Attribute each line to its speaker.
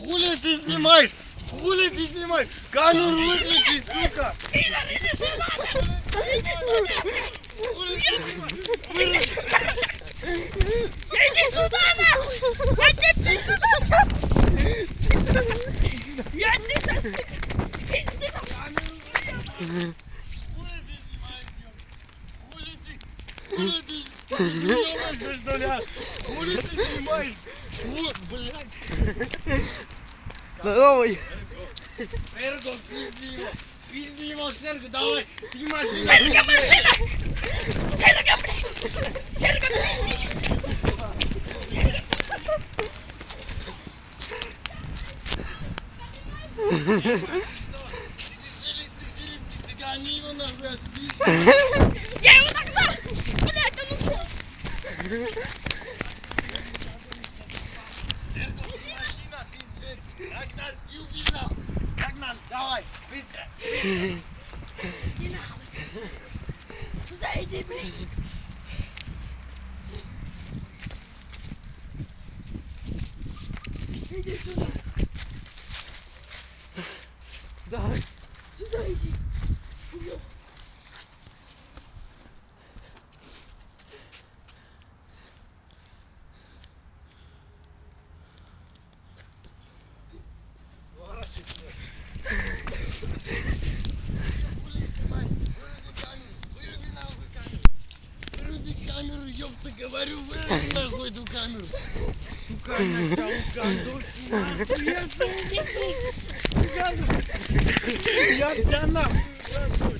Speaker 1: Хули ты снимаешь? Хули ты снимаешь? Камеру выключи, сука!
Speaker 2: Иди сюда, нахуй! Я тебе пизду сейчас! Я тебе сейчас, пизду дам!
Speaker 1: Хули ты снимаешь, что ли, а? Хули ты снимаешь? Блядь.
Speaker 3: Здоровый.
Speaker 1: Серго, пизди его. Пизди его, Серго, давай. Ты машина.
Speaker 2: Серга, машина! Серга, блядь!
Speaker 1: Шелест, ты гони его нахуй.
Speaker 2: Я его нагнал! Блядь, он ушел!
Speaker 1: Серго, ты машина, ты дверь. Рагнар, юби нахуй. Рагнар, давай, быстро.
Speaker 2: Иди нахуй! Сюда иди, блядь! Иди сюда!
Speaker 3: Давай.
Speaker 2: Сюда иди!
Speaker 1: Камеру, ёпта, говорю, выруби нахуй эту камеру. Сука, я тебя укандошу, нахуй, я тебя укандошу. Я тебя нахуй укандошу.